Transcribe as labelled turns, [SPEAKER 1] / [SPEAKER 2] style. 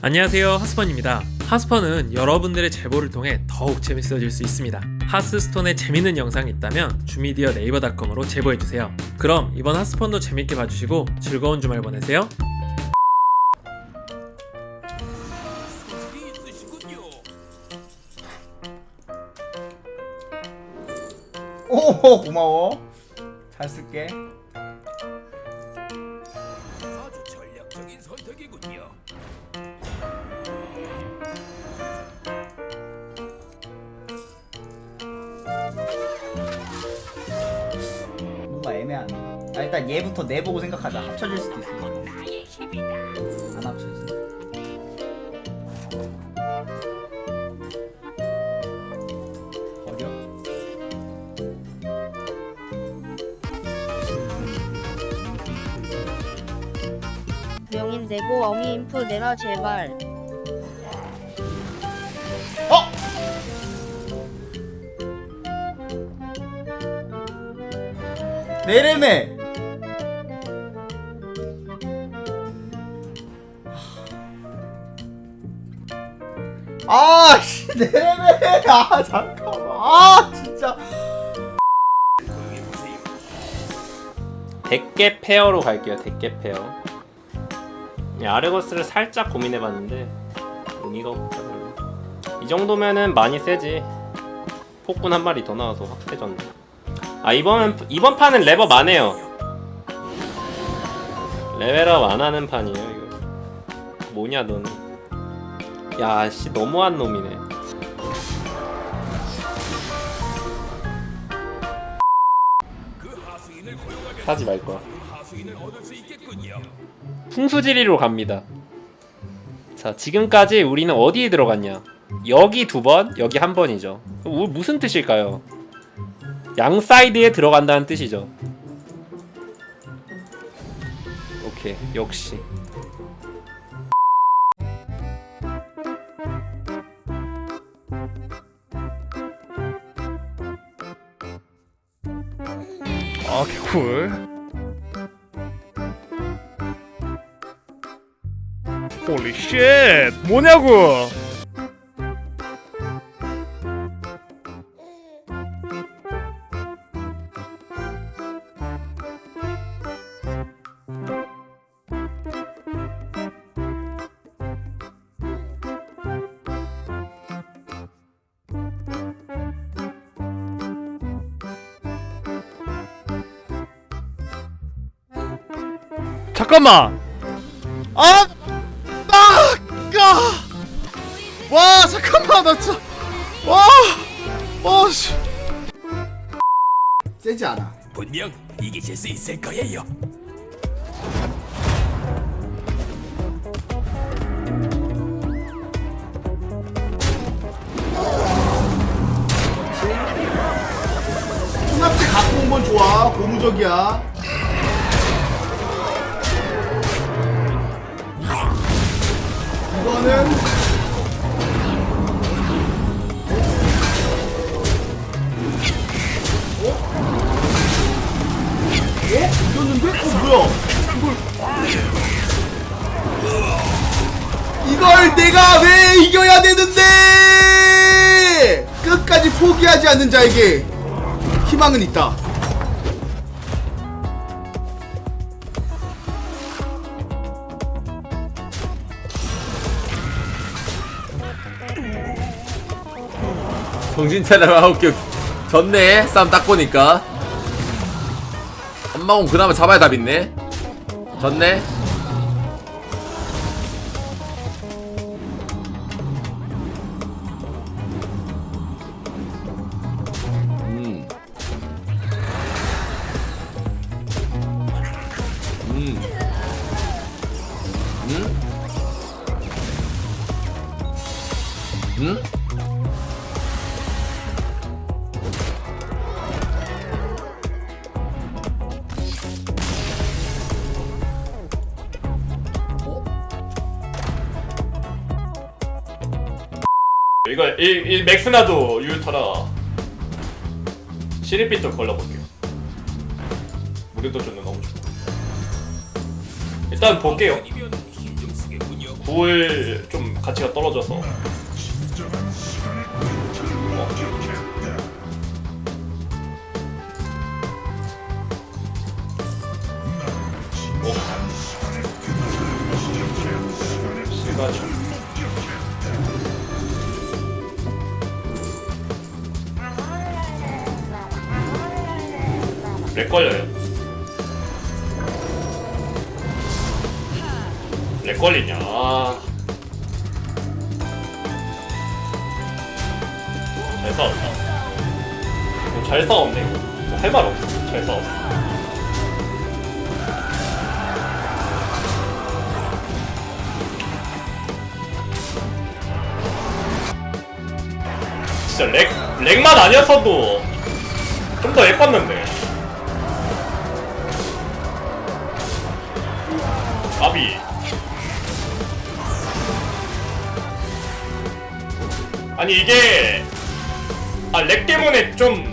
[SPEAKER 1] 안녕하세요 하스펀입니다. 하스펀은 여러분들의 제보를 통해 더욱 재밌어질 수 있습니다. 하스스톤에 재밌는 영상이 있다면 주미디어 네이버닷컴으로 제보해주세요. 그럼 이번 하스펀도 재밌게 봐주시고 즐거운 주말 보내세요.
[SPEAKER 2] 오 고마워. 잘 쓸게 일단 얘부터 내보고 생각하자. 합쳐질 수도 있어. 안 합쳐지 어려
[SPEAKER 3] 명인 내고 어미 인프 내라 제발.
[SPEAKER 2] 어! 내래매 아 씨 내래매 아 잠깐만. 아 진짜.
[SPEAKER 4] 100개 페어로 갈게요 100개 페어. 이 아르거스를 살짝 고민해봤는데 의미가 없다 별로. 이 정도면은 많이 세지. 폭군 한 마리 더 나와서 확 세졌네. 아 이번 이번 판은 레버 안 해요. 레벨업 안 하는 판이에요 이거. 뭐냐 너는 야씨 너무한 놈이네 사지 말 거야
[SPEAKER 5] 하수인을 얻을 수 있겠군요.
[SPEAKER 4] 풍수지리로 갑니다. 자, 지금까지 우리는 어디에 들어갔냐? 여기 두 번, 여기 한 번이죠. 우- 무슨 뜻일까요? 양 사이드에 들어간다는 뜻이죠. 오케이, 역시.
[SPEAKER 6] 아 개꿀 홀리 쉣 뭐냐고 잠깐만 아! 아! 아! 와 잠깐만 나 진짜 와! 와 씨.
[SPEAKER 2] 세지 않아
[SPEAKER 5] 분명 이기실 수 있을 거예요.
[SPEAKER 2] 혼합체 갖고 온 건 좋아 고무적이야 이거는 어? 이겼는데? 어 뭐야 이걸 이걸 내가 왜 이겨야 되는데 끝까지 포기하지 않는 자에게 희망은 있다
[SPEAKER 7] 정신 차려라 오케이 졌네 싸움 딱 보니까 엄마공 그나마 잡아야 답 있네 졌네 음. 음. 음? 음?
[SPEAKER 4] 이거 이, 이 맥스나도 유타라 시리빛 좀 걸러볼게요 무료도 줬는 너무 좋고 일단 볼게요.
[SPEAKER 8] 돌좀 가치가 떨어져서 어. 어. 시간 렉 걸려요. 렉 걸리냐? 아. 잘 싸웠다. 어, 잘 싸웠네. 뭐할말 없어. 잘 싸웠어. 진짜 렉, 렉만 아니었어도 좀 더 예뻤는데. 아비. 아니 이게 아 렉 때문에 좀